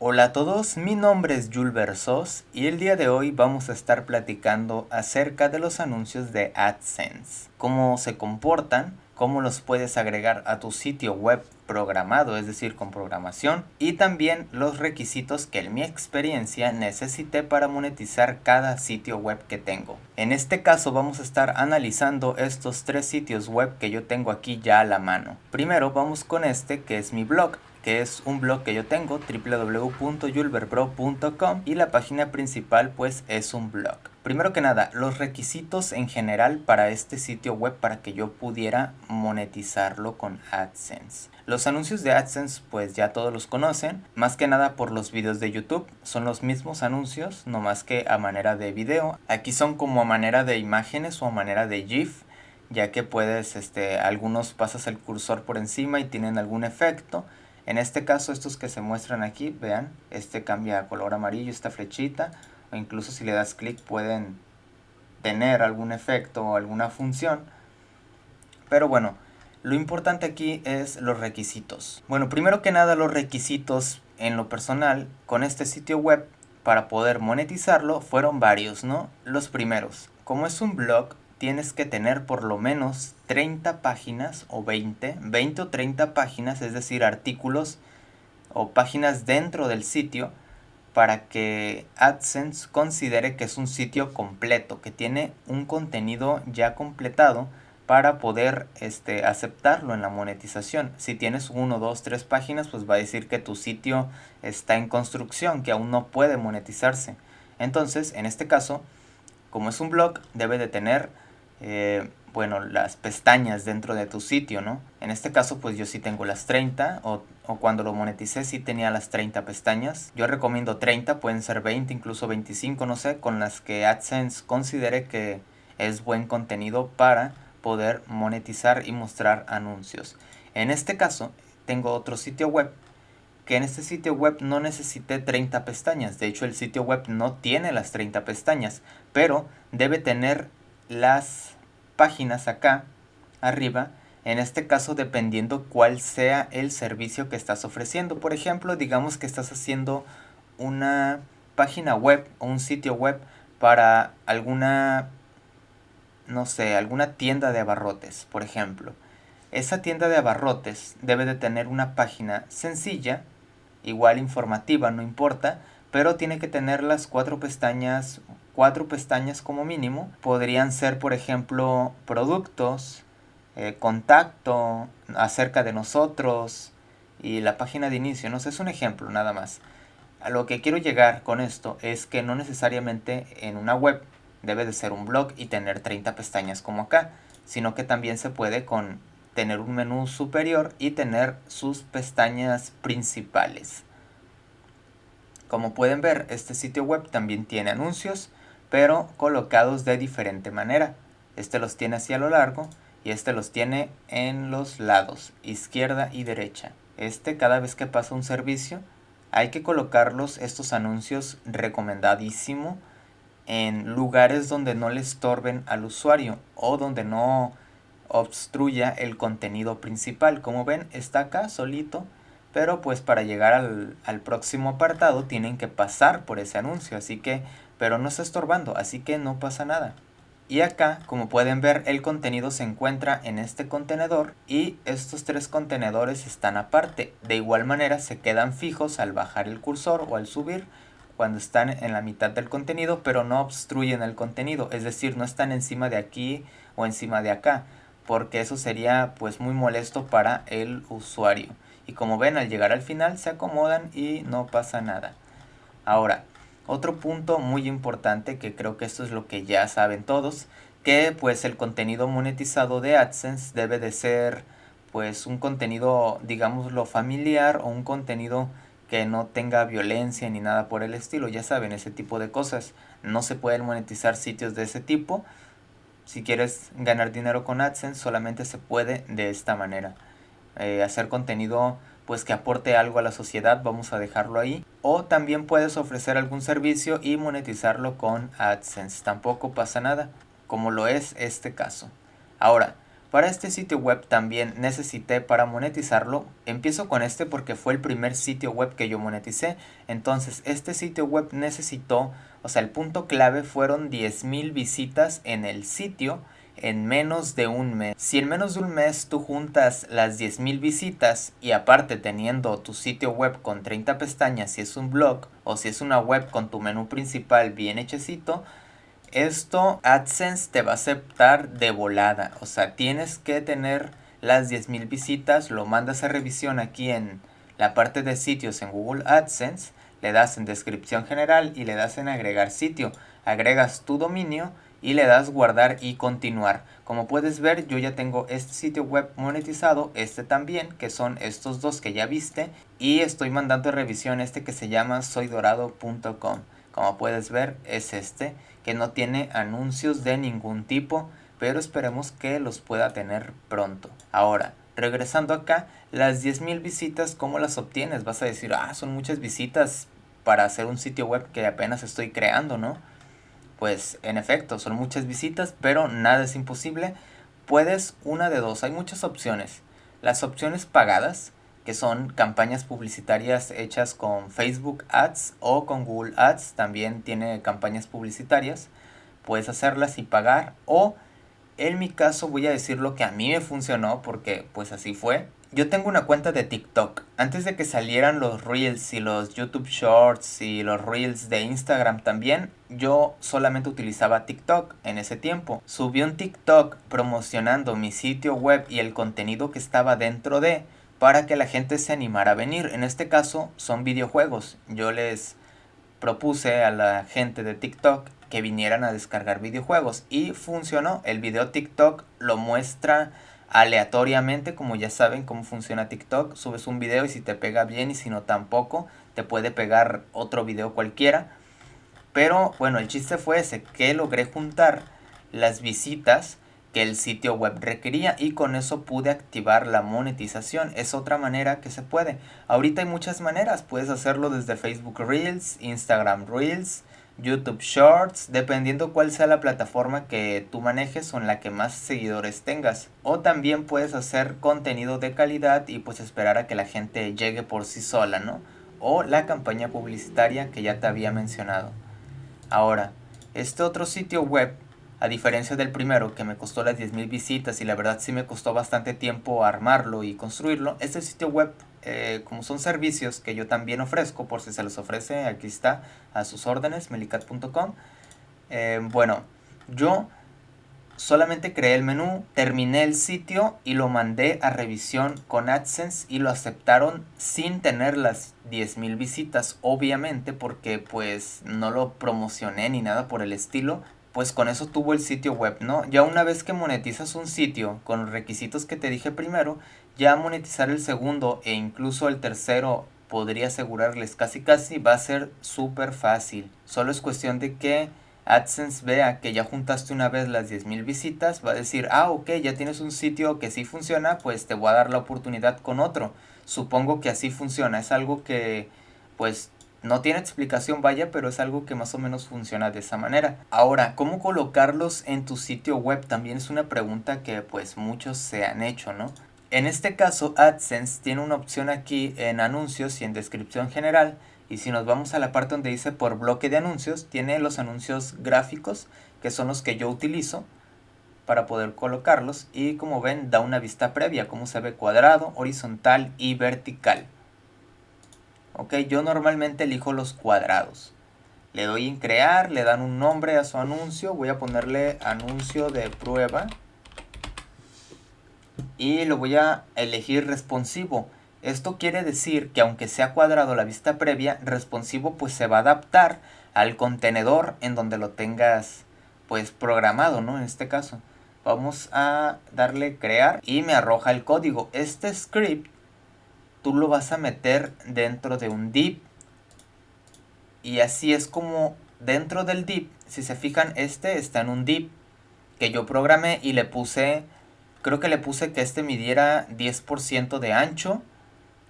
Hola a todos, mi nombre es Jules Versos y el día de hoy vamos a estar platicando acerca de los anuncios de AdSense, cómo se comportan, cómo los puedes agregar a tu sitio web programado, es decir, con programación, y también los requisitos que en mi experiencia necesité para monetizar cada sitio web que tengo. En este caso vamos a estar analizando estos tres sitios web que yo tengo aquí ya a la mano. Primero vamos con este que es mi blog que es un blog que yo tengo, www.julberpro.com y la página principal pues es un blog. Primero que nada, los requisitos en general para este sitio web para que yo pudiera monetizarlo con AdSense. Los anuncios de AdSense pues ya todos los conocen, más que nada por los videos de YouTube, son los mismos anuncios, no más que a manera de video. Aquí son como a manera de imágenes o a manera de GIF, ya que puedes, este, algunos pasas el cursor por encima y tienen algún efecto en este caso, estos que se muestran aquí, vean, este cambia a color amarillo, esta flechita, o incluso si le das clic pueden tener algún efecto o alguna función. Pero bueno, lo importante aquí es los requisitos. Bueno, primero que nada los requisitos en lo personal con este sitio web para poder monetizarlo fueron varios, ¿no? Los primeros, como es un blog, tienes que tener por lo menos 30 páginas o 20, 20 o 30 páginas, es decir, artículos o páginas dentro del sitio para que AdSense considere que es un sitio completo, que tiene un contenido ya completado para poder este, aceptarlo en la monetización. Si tienes uno, dos, tres páginas, pues va a decir que tu sitio está en construcción, que aún no puede monetizarse. Entonces, en este caso, como es un blog, debe de tener eh, bueno, las pestañas dentro de tu sitio, ¿no? En este caso, pues yo sí tengo las 30 o, o, cuando lo moneticé sí tenía las 30 pestañas. Yo recomiendo 30, pueden ser 20, incluso 25, no sé, con las que AdSense considere que es buen contenido para poder monetizar y mostrar anuncios. En este caso, tengo otro sitio web que en este sitio web no necesité 30 pestañas. De hecho, el sitio web no tiene las 30 pestañas, pero debe tener las páginas acá arriba en este caso dependiendo cuál sea el servicio que estás ofreciendo. Por ejemplo digamos que estás haciendo una página web o un sitio web para alguna no sé alguna tienda de abarrotes por ejemplo. Esa tienda de abarrotes debe de tener una página sencilla igual informativa no importa pero tiene que tener las cuatro pestañas cuatro pestañas como mínimo. Podrían ser, por ejemplo, productos, eh, contacto, acerca de nosotros y la página de inicio. No sé, es un ejemplo nada más. A lo que quiero llegar con esto es que no necesariamente en una web debe de ser un blog y tener 30 pestañas como acá, sino que también se puede con tener un menú superior y tener sus pestañas principales. Como pueden ver, este sitio web también tiene anuncios, pero colocados de diferente manera. Este los tiene hacia lo largo y este los tiene en los lados, izquierda y derecha. Este cada vez que pasa un servicio hay que colocarlos estos anuncios recomendadísimo en lugares donde no le estorben al usuario o donde no obstruya el contenido principal. Como ven está acá solito pero pues para llegar al, al próximo apartado tienen que pasar por ese anuncio así que pero no está estorbando, así que no pasa nada. Y acá, como pueden ver, el contenido se encuentra en este contenedor y estos tres contenedores están aparte. De igual manera se quedan fijos al bajar el cursor o al subir cuando están en la mitad del contenido, pero no obstruyen el contenido, es decir, no están encima de aquí o encima de acá, porque eso sería pues muy molesto para el usuario. Y como ven, al llegar al final se acomodan y no pasa nada. Ahora, otro punto muy importante que creo que esto es lo que ya saben todos, que pues el contenido monetizado de AdSense debe de ser pues un contenido digámoslo familiar o un contenido que no tenga violencia ni nada por el estilo, ya saben, ese tipo de cosas. No se pueden monetizar sitios de ese tipo. Si quieres ganar dinero con AdSense solamente se puede de esta manera. Eh, hacer contenido pues que aporte algo a la sociedad, vamos a dejarlo ahí. O también puedes ofrecer algún servicio y monetizarlo con AdSense, tampoco pasa nada, como lo es este caso. Ahora, Para este sitio web también necesité para monetizarlo. Empiezo con este porque fue el primer sitio web que yo moneticé. Entonces este sitio web necesitó, o sea, el punto clave fueron 10.000 visitas en el sitio en menos de un mes. Si en menos de un mes tú juntas las 10.000 visitas y aparte teniendo tu sitio web con 30 pestañas si es un blog o si es una web con tu menú principal bien hechecito, esto AdSense te va a aceptar de volada. O sea, tienes que tener las 10.000 visitas, lo mandas a revisión aquí en la parte de sitios en Google AdSense, le das en descripción general y le das en agregar sitio. Agregas tu dominio y le das guardar y continuar. Como puedes ver yo ya tengo este sitio web monetizado, este también, que son estos dos que ya viste y estoy mandando revisión este que se llama soydorado.com. Como puedes ver es este que no tiene anuncios de ningún tipo, pero esperemos que los pueda tener pronto. Ahora, regresando acá, las 10.000 visitas, ¿cómo las obtienes? Vas a decir, ah, son muchas visitas para hacer un sitio web que apenas estoy creando, ¿no? Pues en efecto, son muchas visitas, pero nada es imposible. Puedes una de dos, hay muchas opciones. Las opciones pagadas, que son campañas publicitarias hechas con Facebook Ads o con Google Ads, también tiene campañas publicitarias, puedes hacerlas y pagar o en mi caso voy a decir lo que a mí me funcionó porque pues así fue. Yo tengo una cuenta de TikTok. Antes de que salieran los Reels y los YouTube Shorts y los Reels de Instagram también, yo solamente utilizaba TikTok en ese tiempo. Subí un TikTok promocionando mi sitio web y el contenido que estaba dentro de para que la gente se animara a venir. En este caso son videojuegos. Yo les propuse a la gente de TikTok que vinieran a descargar videojuegos y funcionó. El video TikTok lo muestra aleatoriamente, como ya saben cómo funciona TikTok. Subes un video y si te pega bien y si no tampoco, te puede pegar otro video cualquiera. Pero bueno, el chiste fue ese, que logré juntar las visitas que el sitio web requería y con eso pude activar la monetización. Es otra manera que se puede. Ahorita hay muchas maneras. Puedes hacerlo desde Facebook Reels, Instagram Reels, YouTube Shorts, dependiendo cuál sea la plataforma que tú manejes o en la que más seguidores tengas. O también puedes hacer contenido de calidad y pues esperar a que la gente llegue por sí sola, ¿no? O la campaña publicitaria que ya te había mencionado. Ahora, este otro sitio web a diferencia del primero que me costó las 10.000 visitas y la verdad sí me costó bastante tiempo armarlo y construirlo, este sitio web, eh, como son servicios que yo también ofrezco, por si se los ofrece, aquí está a sus órdenes, melicat.com. Eh, bueno, yo solamente creé el menú, terminé el sitio y lo mandé a revisión con AdSense y lo aceptaron sin tener las 10.000 visitas, obviamente porque pues no lo promocioné ni nada por el estilo, pues con eso tuvo el sitio web, ¿no? Ya una vez que monetizas un sitio con los requisitos que te dije primero, ya monetizar el segundo e incluso el tercero podría asegurarles casi casi va a ser súper fácil. Solo es cuestión de que AdSense vea que ya juntaste una vez las 10.000 visitas, va a decir, ah, ok, ya tienes un sitio que sí funciona, pues te voy a dar la oportunidad con otro. Supongo que así funciona, es algo que pues no tiene explicación, vaya, pero es algo que más o menos funciona de esa manera. Ahora, ¿cómo colocarlos en tu sitio web? También es una pregunta que pues muchos se han hecho, ¿no? En este caso, AdSense tiene una opción aquí en anuncios y en descripción general. Y si nos vamos a la parte donde dice por bloque de anuncios, tiene los anuncios gráficos, que son los que yo utilizo para poder colocarlos. Y como ven, da una vista previa, como se ve cuadrado, horizontal y vertical. Ok, yo normalmente elijo los cuadrados. Le doy en crear, le dan un nombre a su anuncio. Voy a ponerle anuncio de prueba. Y lo voy a elegir responsivo. Esto quiere decir que aunque sea cuadrado la vista previa, responsivo pues se va a adaptar al contenedor en donde lo tengas pues programado, ¿no? En este caso. Vamos a darle crear y me arroja el código. Este script tú lo vas a meter dentro de un div. Y así es como dentro del div, si se fijan, este está en un div que yo programé y le puse, creo que le puse que este midiera 10% de ancho.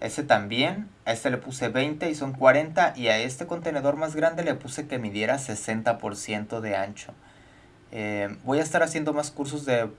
Ese también, a este le puse 20 y son 40 y a este contenedor más grande le puse que midiera 60% de ancho. Eh, voy a estar haciendo más cursos de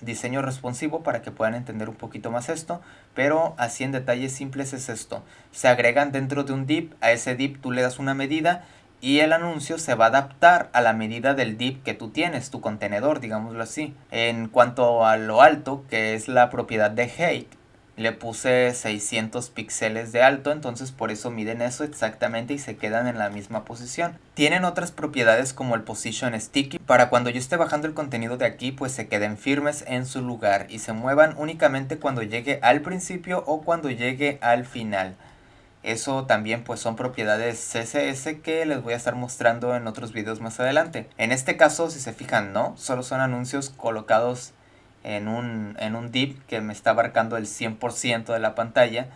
diseño responsivo para que puedan entender un poquito más esto, pero así en detalles simples es esto. Se agregan dentro de un div, a ese div tú le das una medida y el anuncio se va a adaptar a la medida del div que tú tienes, tu contenedor, digámoslo así. En cuanto a lo alto, que es la propiedad de height, le puse 600 píxeles de alto, entonces por eso miden eso exactamente y se quedan en la misma posición. Tienen otras propiedades como el position sticky, para cuando yo esté bajando el contenido de aquí pues se queden firmes en su lugar y se muevan únicamente cuando llegue al principio o cuando llegue al final. Eso también pues son propiedades CSS que les voy a estar mostrando en otros videos más adelante. En este caso si se fijan no, solo son anuncios colocados en un, en un div que me está abarcando el 100% de la pantalla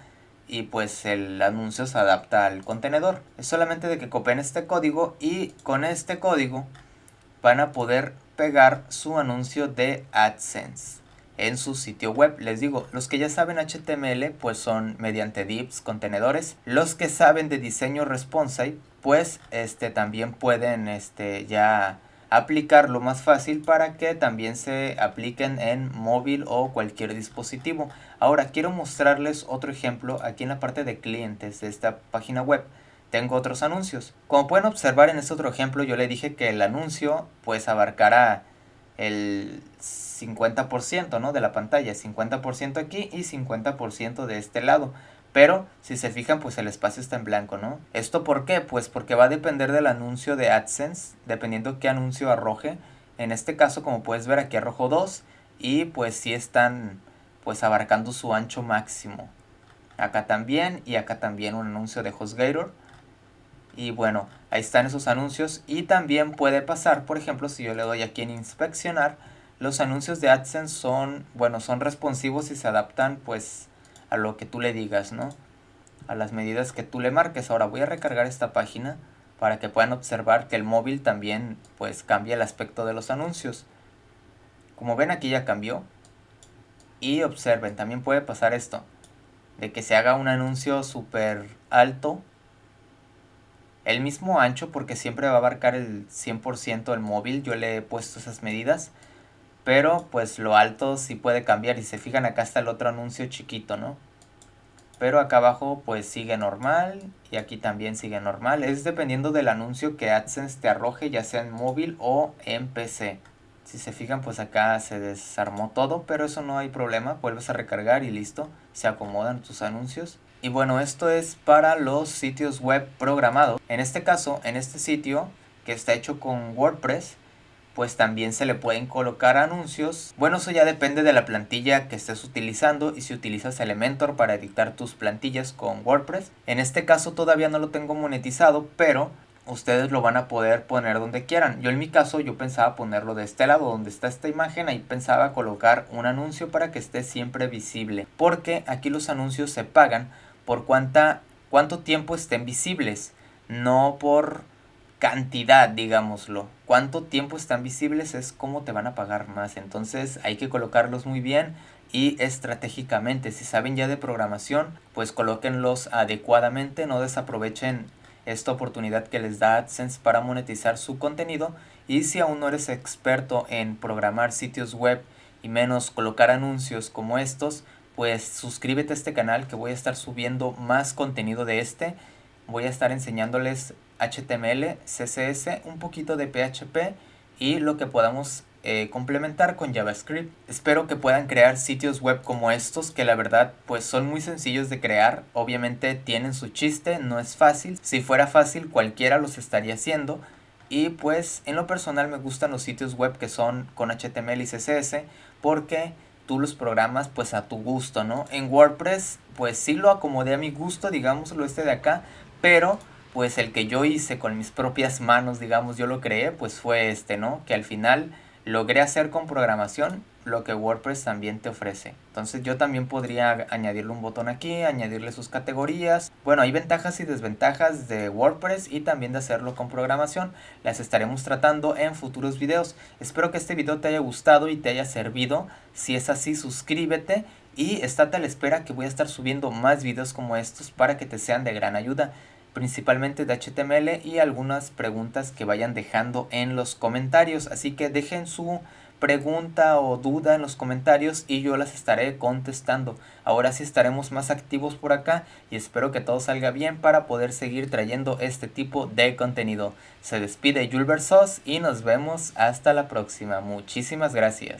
y pues el anuncio se adapta al contenedor. Es solamente de que copien este código y con este código van a poder pegar su anuncio de AdSense en su sitio web. Les digo, los que ya saben HTML pues son mediante divs, contenedores. Los que saben de diseño responsive pues este también pueden este ya aplicarlo más fácil para que también se apliquen en móvil o cualquier dispositivo. Ahora quiero mostrarles otro ejemplo aquí en la parte de clientes de esta página web. Tengo otros anuncios. Como pueden observar en este otro ejemplo yo le dije que el anuncio pues abarcará el 50% ¿no? de la pantalla, 50% aquí y 50% de este lado. Pero si se fijan, pues el espacio está en blanco, ¿no? ¿Esto por qué? Pues porque va a depender del anuncio de AdSense, dependiendo qué anuncio arroje. En este caso, como puedes ver, aquí arrojo 2 y pues sí están pues abarcando su ancho máximo. Acá también y acá también un anuncio de HostGator. Y bueno, ahí están esos anuncios y también puede pasar, por ejemplo, si yo le doy aquí en inspeccionar, los anuncios de AdSense son, bueno, son responsivos y se adaptan pues a lo que tú le digas, ¿no? A las medidas que tú le marques. Ahora voy a recargar esta página para que puedan observar que el móvil también pues cambia el aspecto de los anuncios. Como ven aquí ya cambió. Y observen, también puede pasar esto. De que se haga un anuncio súper alto. El mismo ancho porque siempre va a abarcar el 100% el móvil. Yo le he puesto esas medidas pero pues lo alto sí puede cambiar y se fijan acá está el otro anuncio chiquito, ¿no? Pero acá abajo pues sigue normal y aquí también sigue normal. Es dependiendo del anuncio que AdSense te arroje ya sea en móvil o en PC. Si se fijan pues acá se desarmó todo pero eso no hay problema. Vuelves a recargar y listo. Se acomodan tus anuncios. Y bueno esto es para los sitios web programados. En este caso en este sitio que está hecho con WordPress pues también se le pueden colocar anuncios. Bueno, eso ya depende de la plantilla que estés utilizando y si utilizas Elementor para editar tus plantillas con WordPress. En este caso todavía no lo tengo monetizado, pero ustedes lo van a poder poner donde quieran. Yo en mi caso yo pensaba ponerlo de este lado donde está esta imagen, ahí pensaba colocar un anuncio para que esté siempre visible, porque aquí los anuncios se pagan por cuánta cuánto tiempo estén visibles, no por cantidad, digámoslo. Cuánto tiempo están visibles es cómo te van a pagar más. Entonces hay que colocarlos muy bien y estratégicamente. Si saben ya de programación, pues colóquenlos adecuadamente, no desaprovechen esta oportunidad que les da AdSense para monetizar su contenido. Y si aún no eres experto en programar sitios web y menos colocar anuncios como estos, pues suscríbete a este canal que voy a estar subiendo más contenido de este. Voy a estar enseñándoles HTML, CSS, un poquito de PHP y lo que podamos eh, complementar con JavaScript. Espero que puedan crear sitios web como estos que la verdad pues son muy sencillos de crear. Obviamente tienen su chiste, no es fácil. Si fuera fácil cualquiera los estaría haciendo. Y pues en lo personal me gustan los sitios web que son con HTML y CSS porque tú los programas pues a tu gusto, ¿no? En WordPress pues sí lo acomodé a mi gusto, digámoslo este de acá, pero pues el que yo hice con mis propias manos, digamos, yo lo creé, pues fue este, ¿no? Que al final logré hacer con programación lo que WordPress también te ofrece. Entonces yo también podría añadirle un botón aquí, añadirle sus categorías. Bueno, hay ventajas y desventajas de WordPress y también de hacerlo con programación. Las estaremos tratando en futuros videos. Espero que este video te haya gustado y te haya servido. Si es así, suscríbete y estate a la espera que voy a estar subiendo más videos como estos para que te sean de gran ayuda principalmente de HTML y algunas preguntas que vayan dejando en los comentarios. Así que dejen su pregunta o duda en los comentarios y yo las estaré contestando. Ahora sí estaremos más activos por acá y espero que todo salga bien para poder seguir trayendo este tipo de contenido. Se despide Julber Sos y nos vemos hasta la próxima. Muchísimas gracias.